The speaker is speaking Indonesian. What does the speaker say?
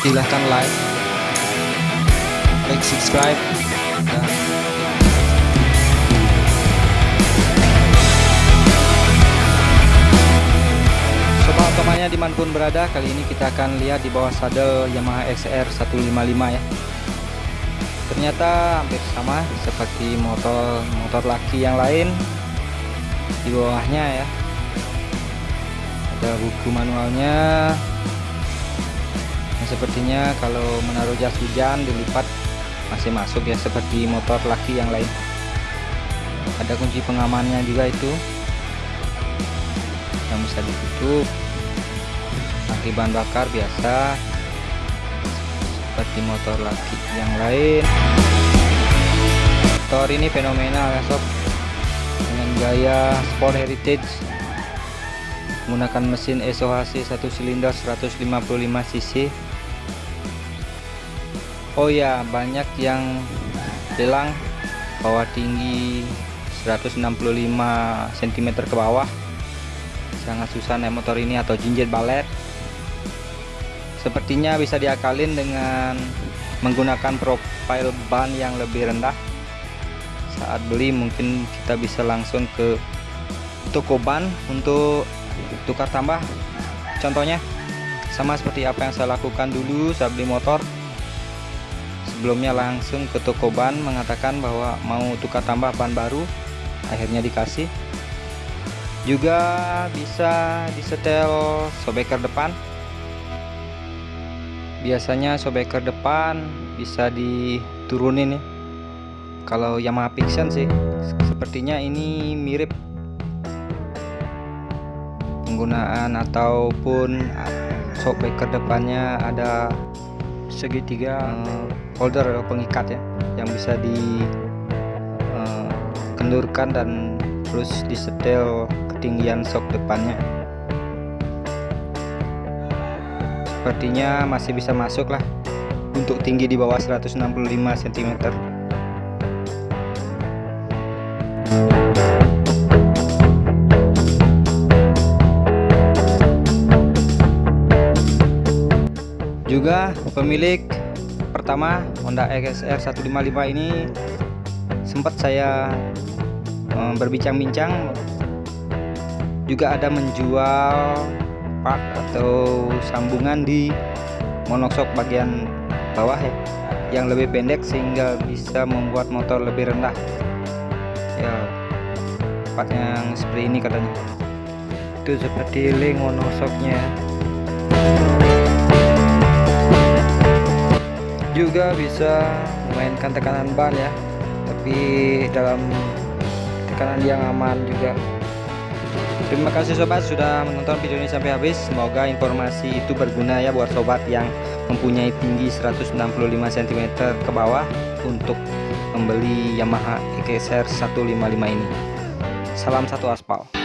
silahkan like like subscribe dan Sobat otomannya di mana pun berada kali ini kita akan lihat di bawah sadel Yamaha XR 155 ya. Ternyata hampir sama seperti motor motor laki yang lain di bawahnya ya. Ada buku manualnya sepertinya kalau menaruh jas hujan dilipat masih masuk ya seperti motor laki yang lain. Ada kunci pengamannya juga itu. Yang bisa ditutup. Tangki bahan bakar biasa seperti motor laki yang lain. Motor ini fenomenal ya sob. Dengan gaya sport heritage. Menggunakan mesin SOHC satu silinder 155 cc Oh ya banyak yang bilang bahwa tinggi 165 cm ke bawah. Sangat susah naik motor ini atau jinjet balet. Sepertinya bisa diakalin dengan menggunakan profil ban yang lebih rendah. Saat beli mungkin kita bisa langsung ke toko ban untuk tukar tambah. Contohnya sama seperti apa yang saya lakukan dulu saat beli motor sebelumnya langsung ke toko ban mengatakan bahwa mau tukar tambah ban baru akhirnya dikasih. Juga bisa disetel sobeker depan. Biasanya sobeker depan bisa diturunin ya kalau Yamaha Fiction sih sepertinya ini mirip penggunaan ataupun sobeker depannya ada segitiga holder atau pengikat ya yang bisa dikendurkan dan terus disetel ketinggian sok depannya. Sepertinya masih bisa masuk lah untuk tinggi di bawah 165 cm juga pemilik pertama Honda XR 155 ini sempat saya um, berbincang-bincang. Juga ada menjual part atau sambungan di monoksok bagian bawah ya yang lebih pendek sehingga bisa membuat motor lebih rendah. Ya part yang seperti ini katanya. Itu seperti link monoksoknya juga bisa memainkan tekanan ban ya. Tapi dalam tekanan yang aman juga. Terima kasih sobat sudah menonton video ini sampai habis. Semoga informasi itu berguna ya buat sobat yang mempunyai tinggi 165 cm ke bawah untuk membeli Yamaha XR 155 ini. Salam satu aspal